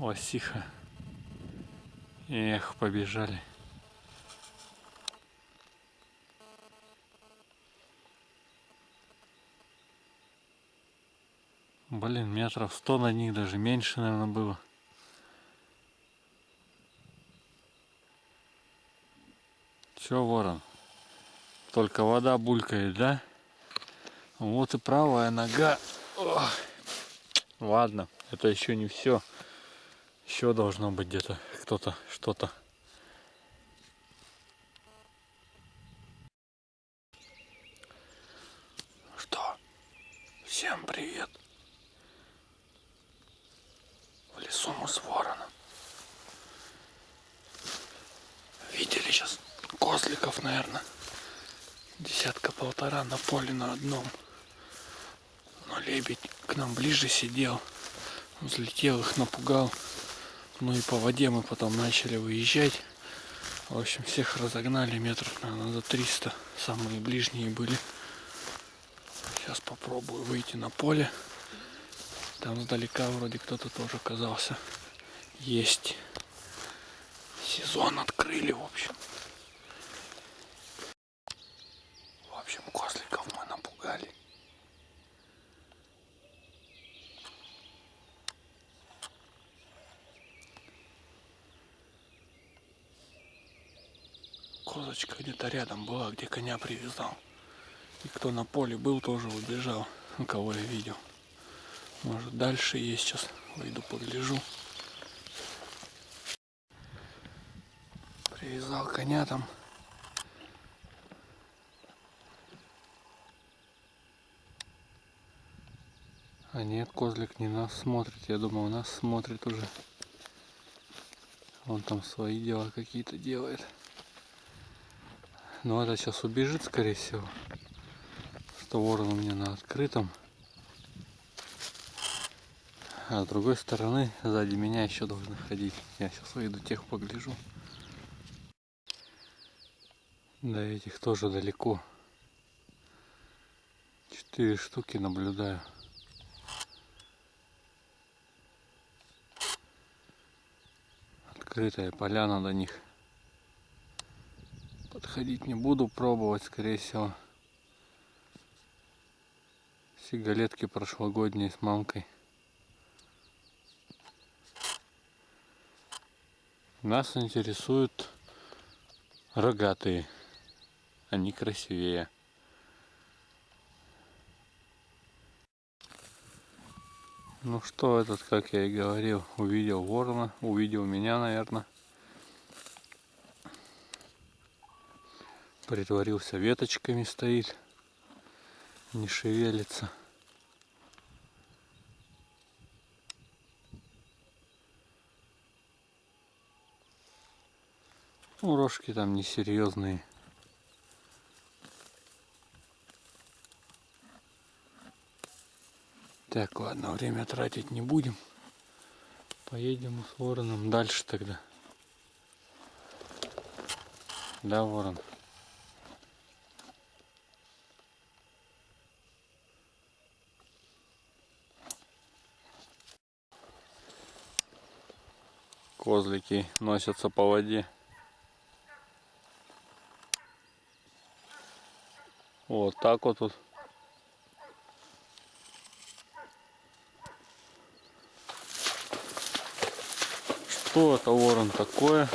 Лосиха. Эх, побежали. Блин, метров сто на них, даже меньше, наверное, было. Че, ворон? Только вода булькает, да? Вот и правая нога. Ох. Ладно, это еще не все. Еще должно быть где-то кто-то, что-то. Что? Всем привет. В лесу мы с вороном. Видели сейчас козликов, наверное. Десятка-полтора на поле на одном. Но лебедь к нам ближе сидел. Взлетел их, напугал. Ну и по воде мы потом начали выезжать. В общем, всех разогнали метров, наверное, за 300. Самые ближние были. Сейчас попробую выйти на поле. Там сдалека вроде кто-то тоже оказался. Есть. Сезон открыли, в общем. В общем, козликов мы напугали. Козочка где-то рядом была, где коня привязал. И кто на поле был, тоже убежал, кого я видел. Может дальше есть, сейчас выйду погляжу. Привязал коня там. А нет, козлик не нас смотрит. Я думал, нас смотрит уже. Он там свои дела какие-то делает. Но это сейчас убежит, скорее всего. Что ворон у меня на открытом. А с другой стороны, сзади меня еще должны ходить. Я сейчас выйду, тех погляжу. До этих тоже далеко. Четыре штуки наблюдаю. Открытая поляна до них. Подходить не буду, пробовать, скорее всего. Сигалетки прошлогодние с мамкой. Нас интересуют рогатые. Они красивее. Ну что, этот, как я и говорил, увидел ворона, увидел меня, наверное. Притворился веточками стоит, не шевелится. Ну, рожки там несерьезные. Так, ладно, время тратить не будем. Поедем с вороном дальше тогда. Да, ворон? Козлики носятся по воде. Вот так вот тут. Что это ворон такое?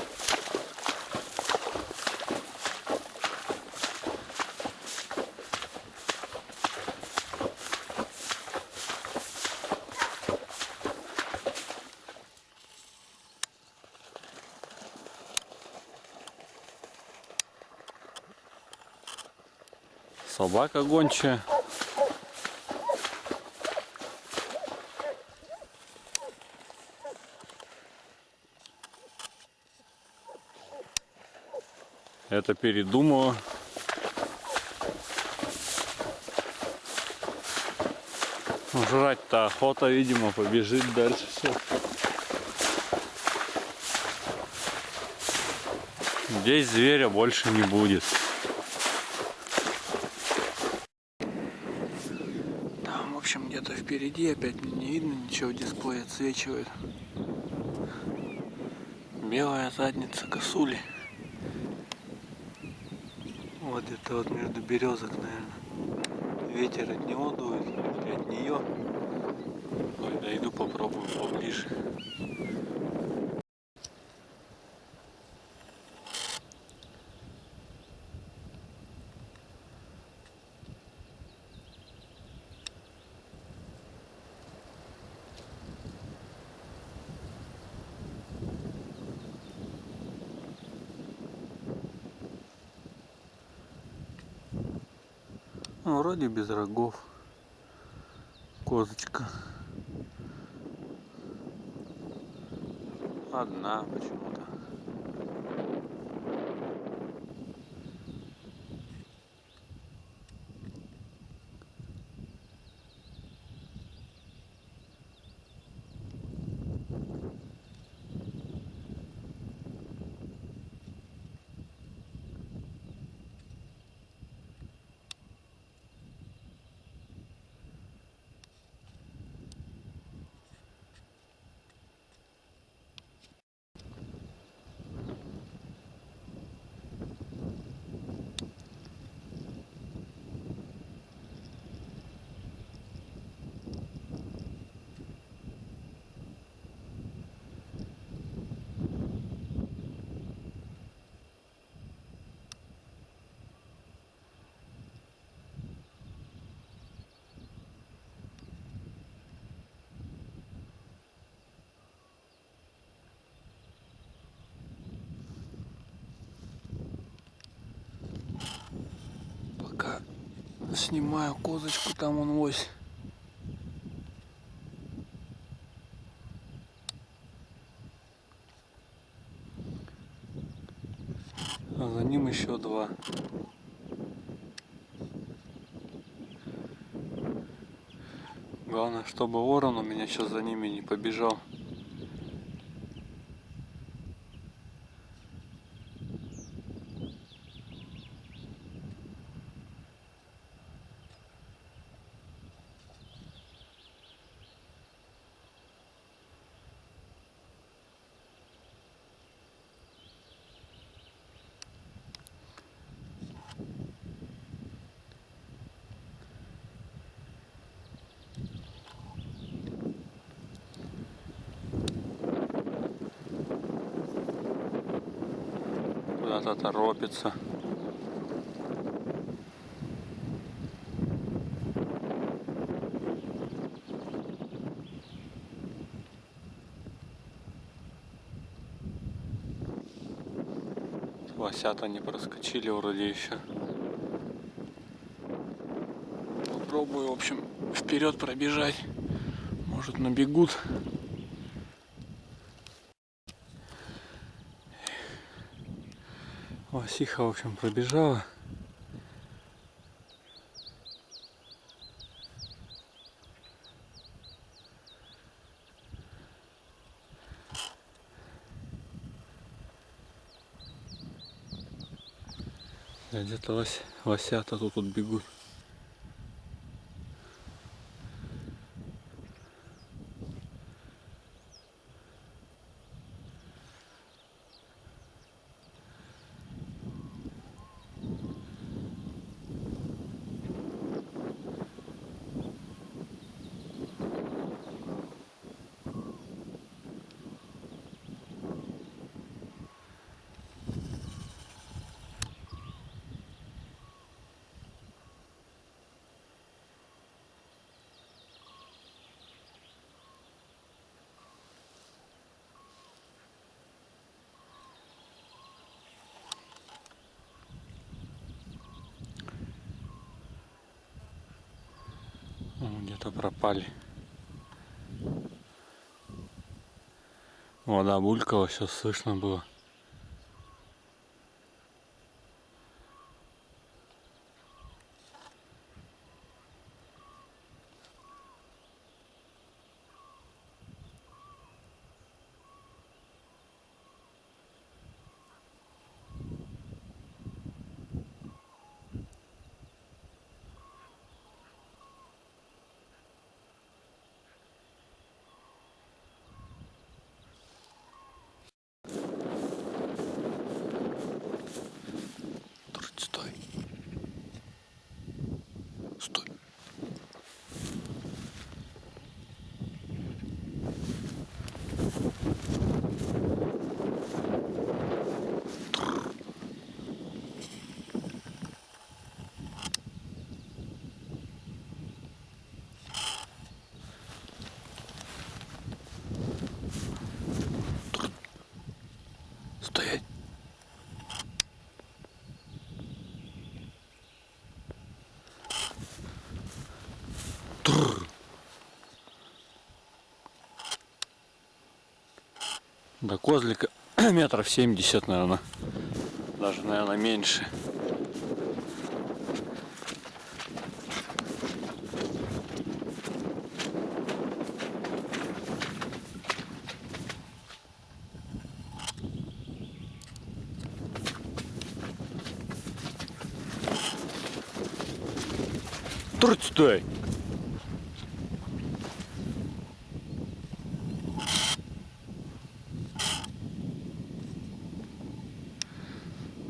Собака гончая. Это передумала. Жрать-то охота, видимо, побежит дальше все. Здесь зверя больше не будет. Впереди опять не видно ничего, дисплей отсвечивает. Белая задница косули. Вот это вот между березок, наверное. Ветер от него дует, или от нее. Ой, дойду попробую поближе. Ну, вроде без рогов. Козочка. Одна почему-то. Снимаю козочку, там он ось. А за ним еще два. Главное, чтобы ворон у меня сейчас за ними не побежал. Куда-то торопится. Лосята не проскочили вроде еще. Попробую, в общем, вперед пробежать. Может набегут. Лосиха, в общем, пробежала. Да, Где-то лось, лосята тут, тут бегут. Где-то пропали. Вода булькала, сейчас слышно было. стоять. До козлика метров семьдесят, наверное. Даже, наверное, меньше. Труть стой!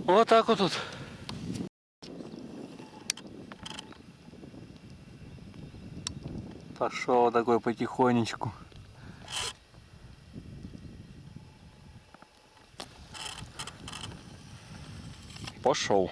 Вот так вот тут. Пошел такой потихонечку. Пошел.